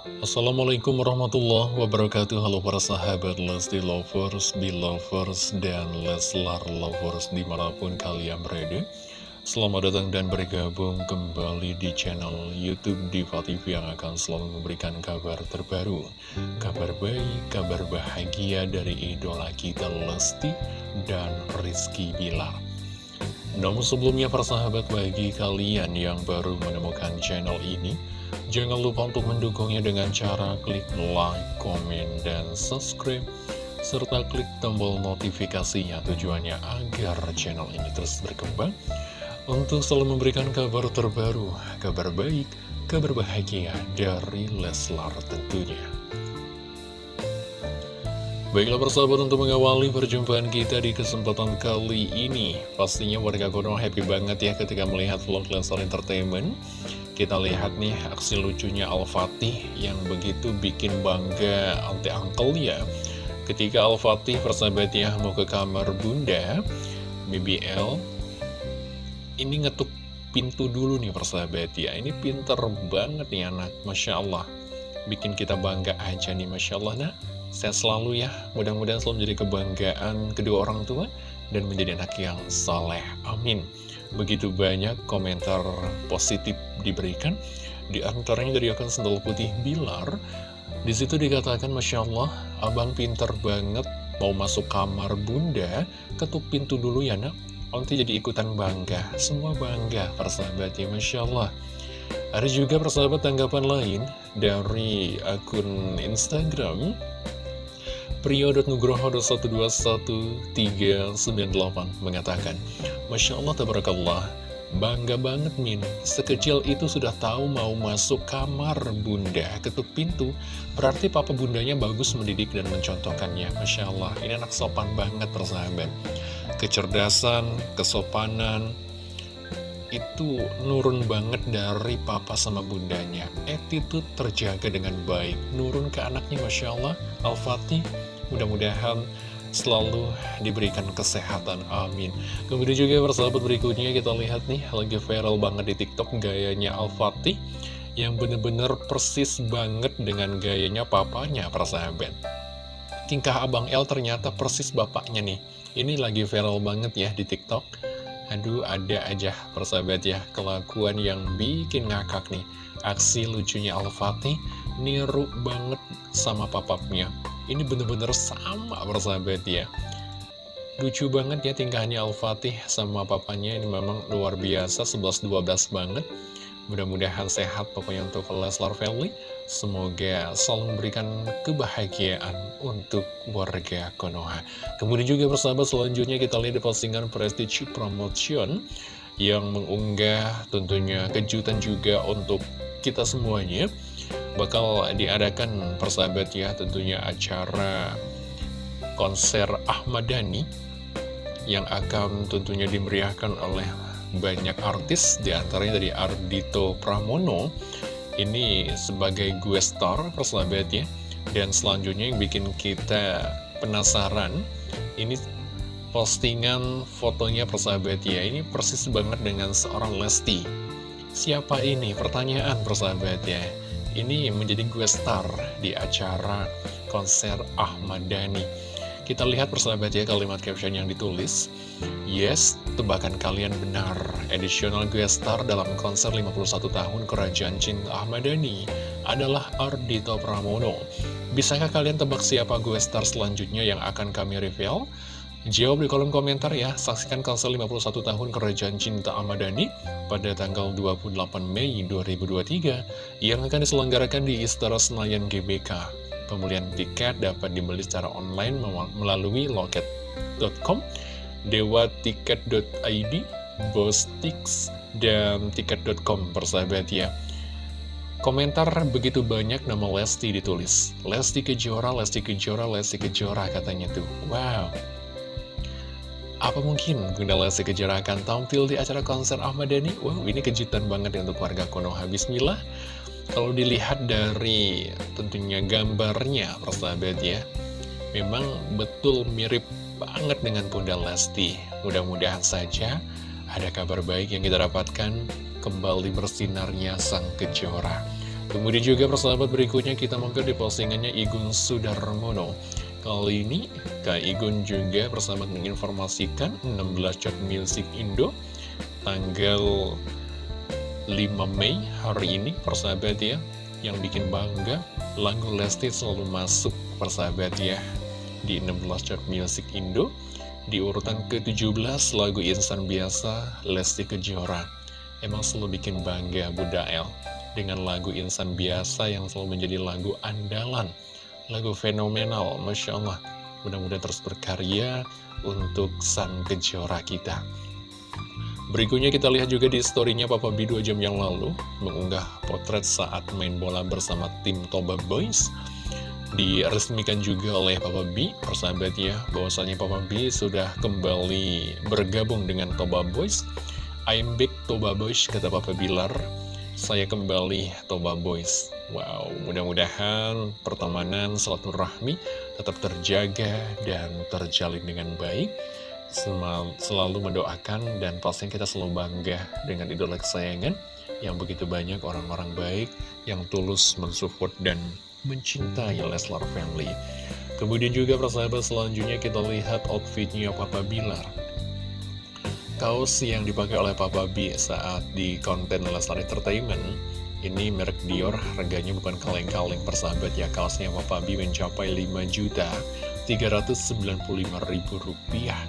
Assalamualaikum warahmatullahi wabarakatuh. Halo para sahabat Lesti Lovers, Belovers, dan Leslar Lovers di mana pun kalian berada. Selamat datang dan bergabung kembali di channel Youtube Diva TV yang akan selalu memberikan kabar terbaru Kabar baik, kabar bahagia dari idola kita Lesti dan Rizky Bilar. Namun sebelumnya persahabat bagi kalian yang baru menemukan channel ini Jangan lupa untuk mendukungnya dengan cara klik like, komen, dan subscribe serta klik tombol notifikasinya tujuannya agar channel ini terus berkembang untuk selalu memberikan kabar terbaru, kabar baik, kabar bahagia dari Leslar tentunya. Baiklah persahabat untuk mengawali perjumpaan kita di kesempatan kali ini Pastinya warga Konoha happy banget ya ketika melihat vlog Lensar Entertainment Kita lihat nih aksi lucunya Al-Fatih yang begitu bikin bangga anti uncle ya. Ketika Al-Fatih persahabat ya mau ke kamar bunda BBL Ini ngetuk pintu dulu nih persahabat ya. Ini pinter banget nih anak Masya Allah. Bikin kita bangga aja nih Masya Allah. Nah Sehat selalu ya, mudah-mudahan selalu menjadi kebanggaan kedua orang tua dan menjadi anak yang saleh. Amin. Begitu banyak komentar positif diberikan, di antaranya dari akun sendal putih Bilar. Di situ dikatakan, Masya Allah, abang pinter banget mau masuk kamar bunda, ketuk pintu dulu ya nak. Nanti jadi ikutan bangga, semua bangga persahabat ya Masya Allah. Ada juga persahabat tanggapan lain dari akun Instagram Prio.nugroho.121.398 mengatakan, Masya Allah, Tabarakallah, bangga banget Min, sekecil itu sudah tahu mau masuk kamar bunda, ketuk pintu, berarti papa bundanya bagus mendidik dan mencontohkannya. Masya Allah, ini anak sopan banget persahabat. Kecerdasan, kesopanan, itu nurun banget dari papa sama bundanya. Attitude terjaga dengan baik. Nurun ke anaknya Masya Allah. Al-Fatih Mudah-mudahan selalu diberikan kesehatan, amin. Kemudian juga persahabat berikutnya kita lihat nih Lagi viral banget di tiktok gayanya Al-Fatih Yang bener-bener persis banget dengan gayanya papanya persahabat. Tingkah Abang L ternyata persis bapaknya nih. Ini lagi viral banget ya di tiktok Aduh ada aja persahabat ya kelakuan yang bikin ngakak nih. Aksi lucunya Al-Fatih niru banget sama papapnya. Ini bener-bener sama persahabat ya. Lucu banget ya tingkahnya Al-Fatih sama papanya ini memang luar biasa 11-12 banget Mudah-mudahan sehat pokoknya untuk Leslar Family. Semoga selalu memberikan kebahagiaan untuk warga Konoha. Kemudian juga persahabat selanjutnya kita lihat di postingan Prestige Promotion Yang mengunggah tentunya kejutan juga untuk kita semuanya. Bakal diadakan persahabat ya tentunya acara konser Ahmad Dhani Yang akan tentunya dimeriahkan oleh banyak artis di antaranya dari Ardito Pramono. Ini sebagai gue star persahabat ya dan selanjutnya yang bikin kita penasaran ini postingan fotonya persahabat ya ini persis banget dengan seorang Lesti. Siapa ini? Pertanyaan persahabat ya ini menjadi gue star di acara konser Ahmad Dhani kita lihat persahabat ya kalimat caption yang ditulis Yes, tebakan kalian benar Additional guest star dalam konser 51 tahun Kerajaan Cinta Ahmad Dhani adalah Ardito Pramono Bisakah kalian tebak siapa guest star selanjutnya yang akan kami reveal? Jawab di kolom komentar ya, saksikan konser 51 tahun Kerajaan Cinta Ahmad Dhani pada tanggal 28 Mei 2023 yang akan diselenggarakan di Istana Senayan GBK. Pembelian tiket dapat dibeli secara online melalui loket.com, dewatiket.id, bostix, dan tiket.com persahabat ya. Komentar begitu banyak nama Lesti ditulis. Lesti Kejora, Lesti Kejora, Lesti Kejora katanya tuh. Wow. Apa mungkin Bunda Lesti Kejora akan tampil di acara konser Ahmad Dhani? Wow, ini kejutan banget ya untuk warga Konoha. Bismillah. Kalau dilihat dari tentunya gambarnya, persahabat ya, memang betul mirip banget dengan Bunda Lesti. Mudah-mudahan saja ada kabar baik yang kita dapatkan kembali bersinarnya Sang Kejora. Kemudian juga persahabat berikutnya kita mampir di postingannya Igun Sudarmono Kali ini Kak Igun juga persahabat menginformasikan 16 chart music Indo Tanggal 5 Mei hari ini persahabat ya Yang bikin bangga lagu Lesti selalu masuk persahabat ya Di 16 chart music Indo Di urutan ke-17 lagu Insan Biasa Lesti Kejora Emang selalu bikin bangga Bunda El dengan lagu Insan Biasa yang selalu menjadi lagu andalan, lagu fenomenal, Masya Allah. Mudah-mudahan terus berkarya untuk sang kejora kita. Berikutnya kita lihat juga di storynya Papa B 2 jam yang lalu mengunggah potret saat main bola bersama tim Toba Boys. Diresmikan juga oleh Papa B, persahabat ya, bahwasanya Papa B sudah kembali bergabung dengan Toba Boys. I'm back Toba Boys, kata Papa Bilar saya kembali Toba Boys Wow, mudah-mudahan pertemanan rahmi tetap terjaga dan terjalin dengan baik Selalu mendoakan dan pastinya kita selalu bangga dengan idola kesayangan Yang begitu banyak orang-orang baik yang tulus mensupport dan mencintai Leslar Family. Kemudian juga persahabat selanjutnya kita lihat outfitnya Papa Bilar. Kaos yang dipakai oleh Papa B saat di konten Leslar Entertainment Ini merek Dior, harganya bukan kaleng-kaleng persahabat ya Kaosnya Papa B mencapai 5 juta 395 ribu rupiah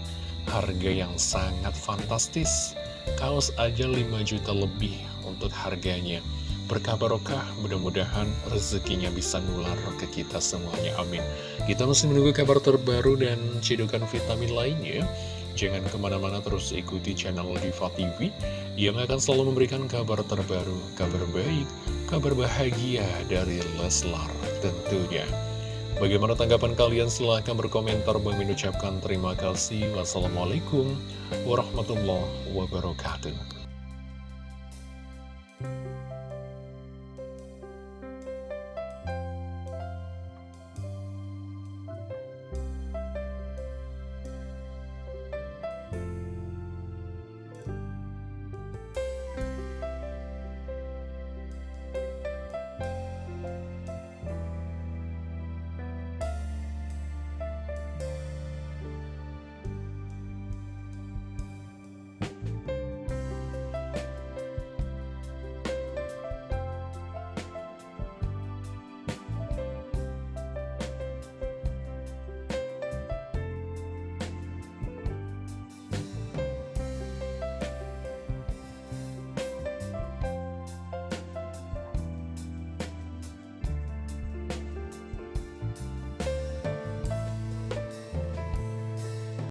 Harga yang sangat fantastis. Kaos aja 5 juta lebih untuk harganya. Berkah barokah, mudah-mudahan rezekinya bisa nular ke kita semuanya, amin. Kita masih menunggu kabar terbaru dan cidukan vitamin lainnya Jangan ke mana-mana terus ikuti channel Diva TV yang akan selalu memberikan kabar terbaru, kabar baik, kabar bahagia dari Leslar tentunya. Bagaimana tanggapan kalian? Silahkan berkomentar. Bang mengucapkan terima kasih. Wassalamualaikum warahmatullahi wabarakatuh.